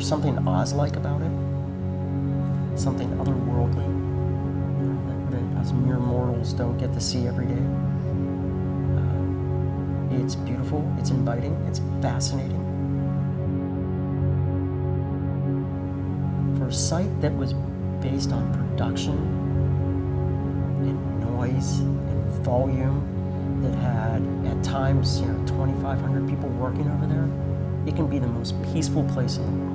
something Oz-like about it, something otherworldly that, that us mere mortals don't get to see every day. Uh, it's beautiful, it's inviting, it's fascinating. For a site that was based on production and noise and volume that had at times, you know, 2,500 people working over there, it can be the most peaceful place in the world.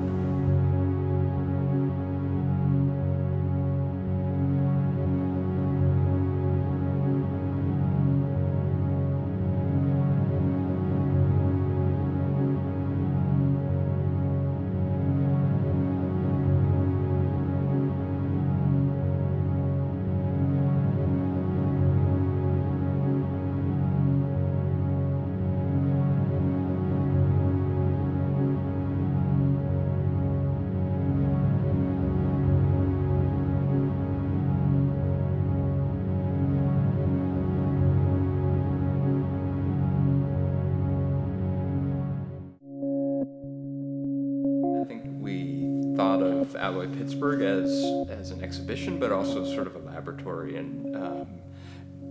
Thought of Alloy Pittsburgh as, as an exhibition, but also sort of a laboratory and um,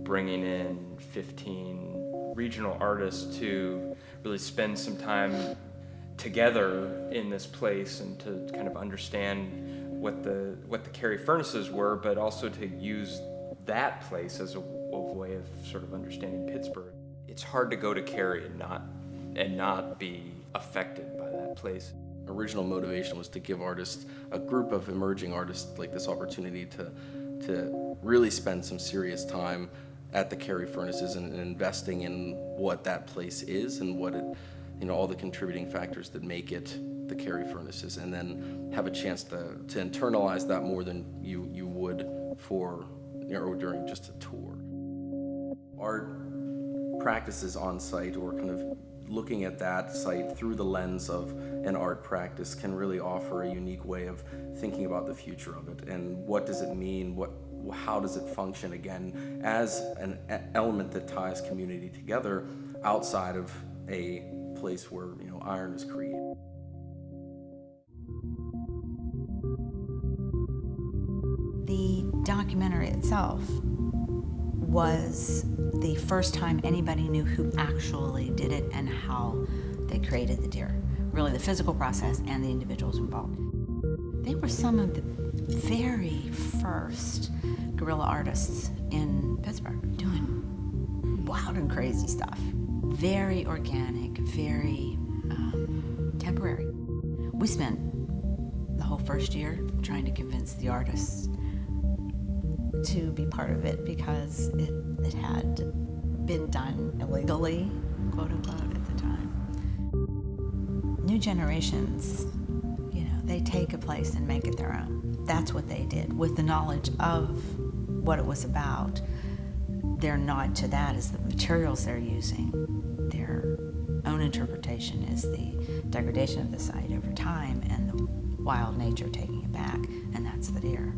bringing in 15 regional artists to really spend some time together in this place and to kind of understand what the, what the Carrie furnaces were, but also to use that place as a, a way of sort of understanding Pittsburgh. It's hard to go to Carrie and not, and not be affected by that place original motivation was to give artists, a group of emerging artists like this opportunity to, to really spend some serious time at the Carrie Furnaces and, investing in what that place is and what it, you know, all the contributing factors that make it the Carrie Furnaces and then have a chance to, to internalize that more than you, you would for, know, during just a tour. Art practices on site or kind of looking at that site through the lens of an art practice can really offer a unique way of thinking about the future of it and what does it mean, what, how does it function again as an element that ties community together outside of a place where you know iron is created. The documentary itself was the first time anybody knew who actually did it and how they created the deer. Really the physical process and the individuals involved. They were some of the very first guerrilla artists in Pittsburgh doing wild and crazy stuff. Very organic, very um, temporary. We spent the whole first year trying to convince the artists to be part of it because it, it had been done illegally, quote unquote, at the time. Generations, you know, they take a place and make it their own. That's what they did with the knowledge of what it was about. Their nod to that is the materials they're using. Their own interpretation is the degradation of the site over time and the wild nature taking it back, and that's the deer.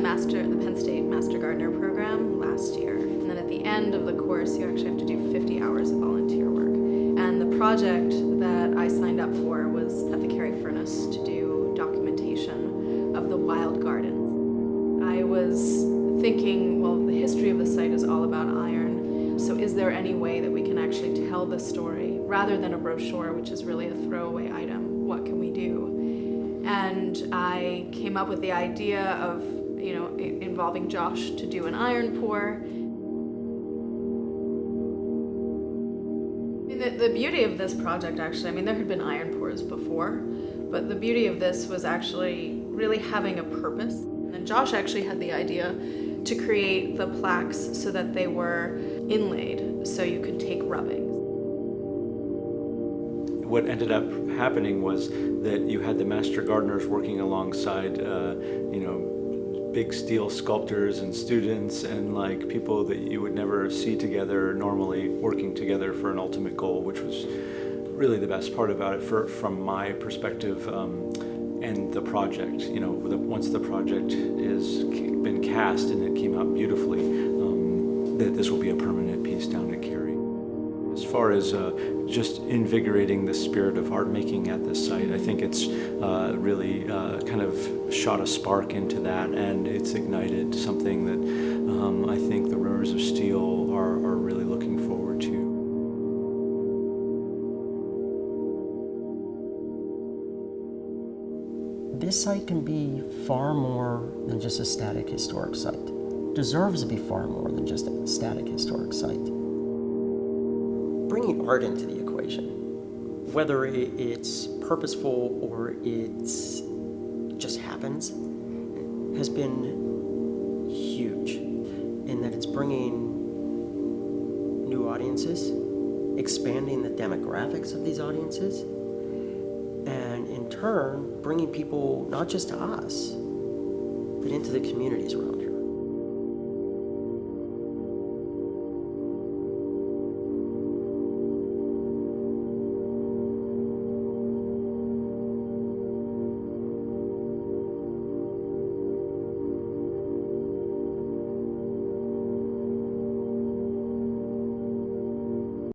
Master, the Penn State Master Gardener program last year. And then at the end of the course, you actually have to do 50 hours of volunteer work. And the project that I signed up for was at the Carrie Furnace to do documentation of the wild gardens. I was thinking, well, the history of the site is all about iron. So is there any way that we can actually tell the story rather than a brochure, which is really a throwaway item? What can we do? And I came up with the idea of you know, involving Josh to do an iron pour. I mean, the, the beauty of this project actually, I mean, there had been iron pours before, but the beauty of this was actually really having a purpose. And Josh actually had the idea to create the plaques so that they were inlaid, so you could take rubbings. What ended up happening was that you had the master gardeners working alongside, uh, you know, big steel sculptors and students and like people that you would never see together normally working together for an ultimate goal, which was really the best part about it for, from my perspective um, and the project. You know, once the project has been cast and it came out beautifully, um, that this will be a permanent piece down at Carrie. As far as uh, just invigorating the spirit of art making at this site, I think it's uh, really uh, kind of shot a spark into that and it's ignited something that um, I think the Rivers of Steel are, are really looking forward to. This site can be far more than just a static historic site. Deserves to be far more than just a static historic site. Bringing art into the equation, whether it's purposeful or it's just happens, has been huge in that it's bringing new audiences, expanding the demographics of these audiences, and in turn, bringing people not just to us, but into the communities around here.